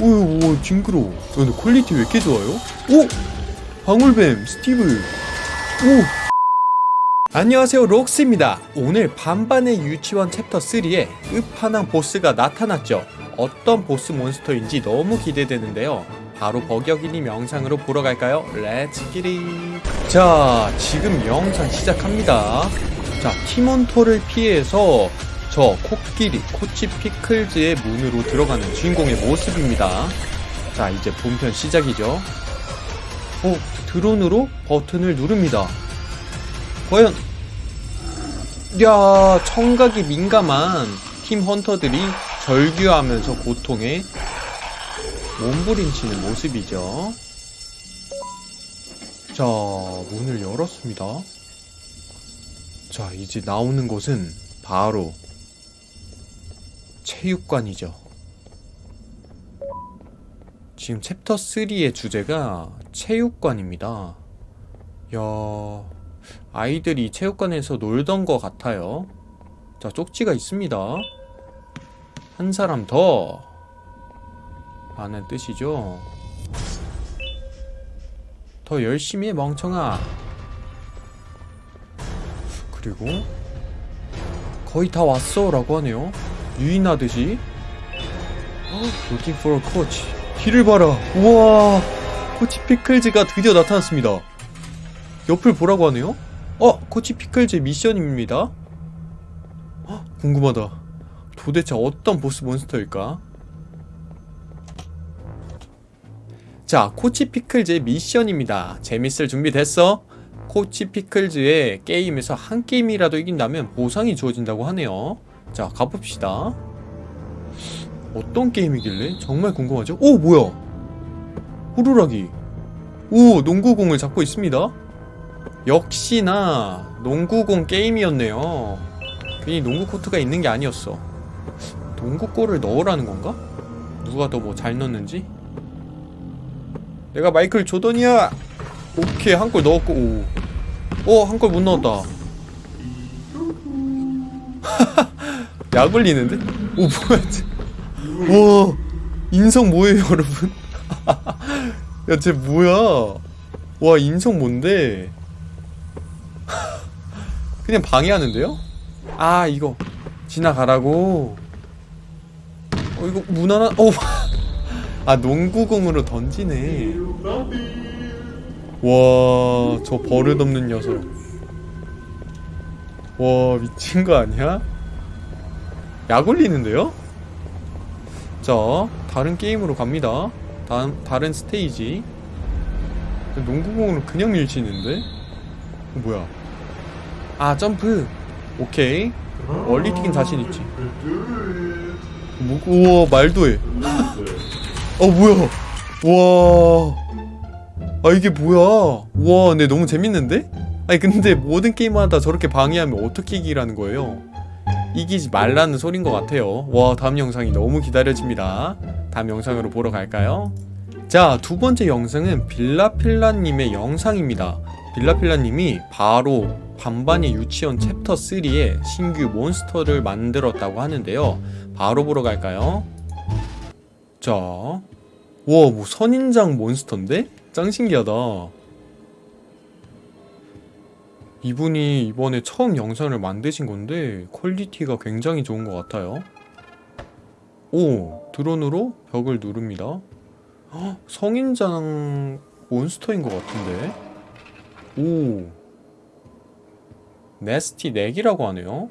오, 오 징그러워 야, 근데 quality 왜 이렇게 좋아요? 오! 방울뱀 스티브 오! 안녕하세요 록스입니다 오늘 반반의 유치원 챕터 3에 끝판왕 보스가 나타났죠 어떤 보스 monster인지 너무 기대되는데요 바로 버격이님 영상으로 보러 갈까요? Let's get it 자 지금 영상 시작합니다 자 티몬토를 피해서 저 코끼리 코치 피클즈의 문으로 들어가는 주인공의 모습입니다. 자 이제 본편 시작이죠. 어 드론으로 버튼을 누릅니다. 과연 야 청각이 민감한 팀 헌터들이 절규하면서 고통에 몸부림치는 모습이죠. 자 문을 열었습니다. 자 이제 나오는 곳은 바로 체육관이죠. 지금 챕터 3의 주제가 체육관입니다. 야 아이들이 체육관에서 놀던 것 같아요. 자 쪽지가 있습니다. 한 사람 더. 라는 뜻이죠. 더 열심히 해 멍청아. 그리고 거의 다 왔어 라고 하네요 유인하듯이. Looking for a coach. 뒤를 봐라. 우와 코치 피클즈가 드디어 나타났습니다. 옆을 보라고 하네요? 어! 코치 피클즈의 미션입니다. 헉, 궁금하다. 도대체 어떤 보스 몬스터일까? 자 코치 피클즈의 미션입니다. 재밌을 준비 됐어? 코치 피클즈의 게임에서 한 게임이라도 이긴다면 보상이 주어진다고 하네요 자 가봅시다 어떤 게임이길래? 정말 궁금하죠? 오 뭐야 호루라기 오 농구공을 잡고 있습니다 역시나 농구공 게임이었네요 괜히 농구 코트가 있는 게 아니었어 농구골을 넣으라는 건가? 누가 더 뭐 잘 넣는지? 내가 마이클 조던이야! 오케이 한 골 넣었고 오. 어, 한 골 못 넣었다. 약 올리는데? 오, 뭐야, 와, 인성 뭐예요, 여러분? 야, 쟤 뭐야? 와, 인성 뭔데? 그냥 방해하는데요? 아, 이거. 지나가라고? 어, 이거 무난한, 어, 아, 농구공으로 던지네. 와, 저 버릇없는 녀석. 와, 미친 거 아니야? 약 올리는데요? 자, 다른 게임으로 갑니다. 다음, 다른 스테이지. 농구공으로 그냥 밀치는데? 어, 뭐야? 아, 점프! 오케이. 뛰긴 자신있지. 뭐, 우와, 말도 해. 어, 뭐야? 와. 아 이게 뭐야 와 근데 너무 재밌는데? 아니 근데 모든 게임마다 저렇게 방해하면 어떻게 이기라는 거예요 이기지 말라는 소린 것 같아요 와 다음 영상이 너무 기다려집니다 다음 영상으로 보러 갈까요? 자 두번째 영상은 빌라필라님의 영상입니다 빌라필라님이 바로 반반의 유치원 챕터 3의 신규 monster를 만들었다고 하는데요 바로 보러 갈까요? 자, 와, 뭐 선인장 monster인데? 짱 신기하다 이분이 이번에 처음 영상을 만드신 건데 quality가 굉장히 좋은 것 같아요. 오 드론으로 벽을 누릅니다. 헉, 선인장 monster인 것 같은데? 오 Nasty Neck이라고 하네요.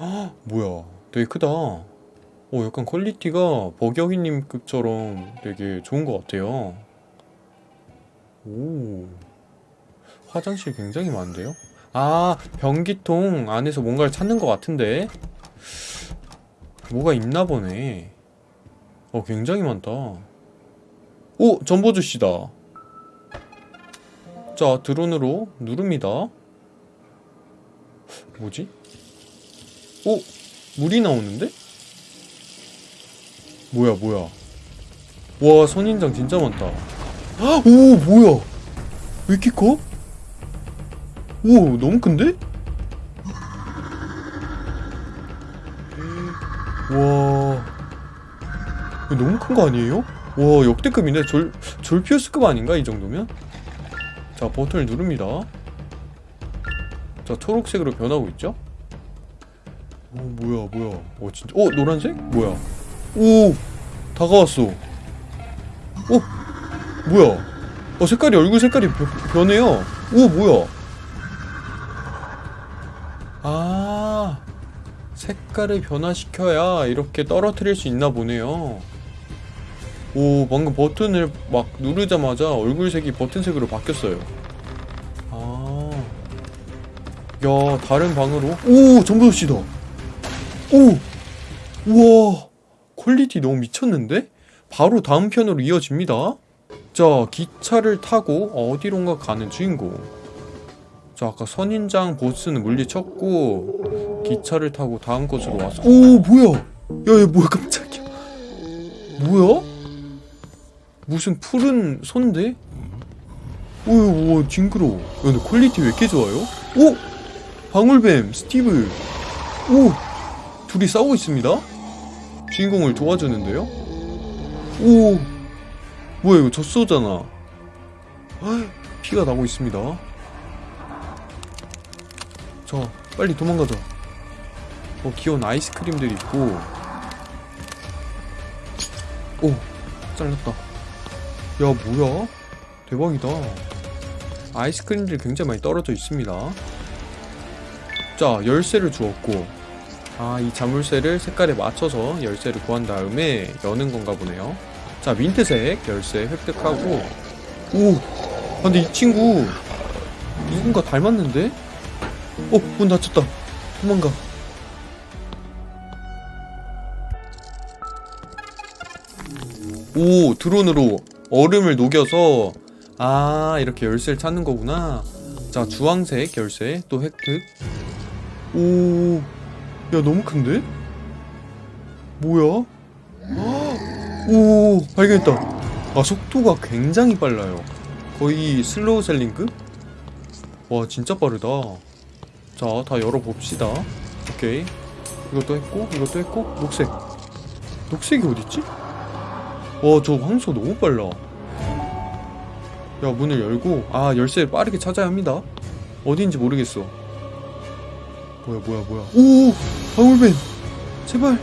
헉, 뭐야 되게 크다. 오 약간 quality가 버격이님급처럼 되게 좋은 것 같아요. 오 화장실 굉장히 많은데요? 아 변기통 안에서 뭔가를 찾는 것 같은데 뭐가 있나 보네 어 굉장히 많다 오! 전보주씨다 자 드론으로 누릅니다 뭐지? 오! 물이 나오는데? 뭐야 뭐야 와 선인장 진짜 많다 오 뭐야 왜 이렇게 커? 오 너무 큰데? 와 너무 큰 거 아니에요? 와 역대급인데 졸 졸피우스급 아닌가 이 정도면? 자 버튼을 누릅니다. 자 초록색으로 변하고 있죠? 오 뭐야 뭐야? 어 진짜 어 노란색? 뭐야? 오 다가왔어. 어 뭐야? 어 색깔이 얼굴 색깔이 변, 변해요. 오 뭐야? 아 색깔을 변화시켜야 이렇게 떨어뜨릴 수 있나 보네요. 오 방금 버튼을 막 누르자마자 얼굴색이 버튼색으로 바뀌었어요. 아, 야 다른 방으로 오 전보시다. 오, 우와 퀄리티 너무 미쳤는데? 바로 다음 편으로 이어집니다. 자 기차를 타고 어디론가 가는 주인공. 자 아까 선인장 보스는 물리쳤고 기차를 타고 다음 곳으로 왔어. 오 뭐야? 야얘 뭐야 깜짝이야. 뭐야? 무슨 푸른 손데? 오오 징그러. 야 근데 퀄리티 왜 이렇게 좋아요? 오 방울뱀 스티브. 오 둘이 싸우고 있습니다. 주인공을 도와주는데요. 오 뭐야 이거 젖소잖아. 아, 피가 나고 있습니다. 자 빨리 도망가자. 어 귀여운 아이스크림들이 있고. 오 잘렸다. 야 뭐야? 대박이다. 아이스크림들이 굉장히 많이 떨어져 있습니다. 자 열쇠를 주었고 아 이 자물쇠를 색깔에 맞춰서 열쇠를 구한 다음에 여는 건가 보네요. 자 민트색 열쇠 획득하고 오 아, 근데 이 친구 누군가 닮았는데? 어 문 닫혔다. 도망가. 오 드론으로 얼음을 녹여서 아 이렇게 열쇠를 찾는 거구나 자 주황색 열쇠 또 획득 오 야 너무 큰데? 뭐야? 헉! 오 발견했다 아 속도가 굉장히 빨라요 거의 슬로우 셀린급? 와 진짜 빠르다 자 다 열어봅시다 오케이 이것도 했고 이것도 했고 녹색 녹색이 어딨지? 와, 저 황소 너무 빨라. 야, 문을 열고, 아, 열쇠를 빠르게 찾아야 합니다. 어디인지 모르겠어. 뭐야, 뭐야, 뭐야. 오! 방울뱀! 제발!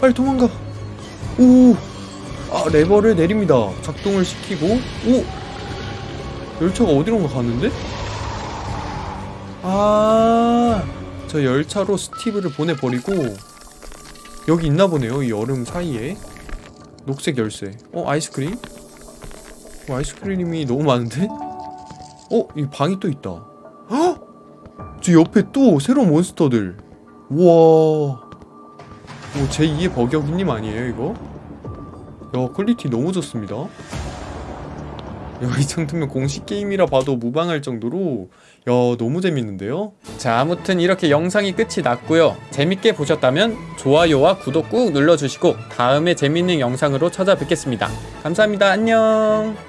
빨리 도망가! 오! 아, 레버를 내립니다. 작동을 시키고, 오! 열차가 어디론가 가는데? 아, 저 열차로 스티브를 보내버리고, 여기 있나 보네요, 이 얼음 사이에. 녹색 열쇠. 어 아이스크림? 어, 아이스크림이 너무 많은데? 어? 이 방이 또 있다. 헉! 저 옆에 또 새로운 몬스터들. 우와. 오, 제2의 버격이님 아니에요 이거? 야 퀄리티 너무 좋습니다. 야, 이 정도면 공식 게임이라 봐도 무방할 정도로. 야 너무 재밌는데요? 자 아무튼 이렇게 영상이 끝이 났고요. 재밌게 보셨다면 좋아요와 구독 꾹 눌러주시고 다음에 재밌는 영상으로 찾아뵙겠습니다. 감사합니다. 안녕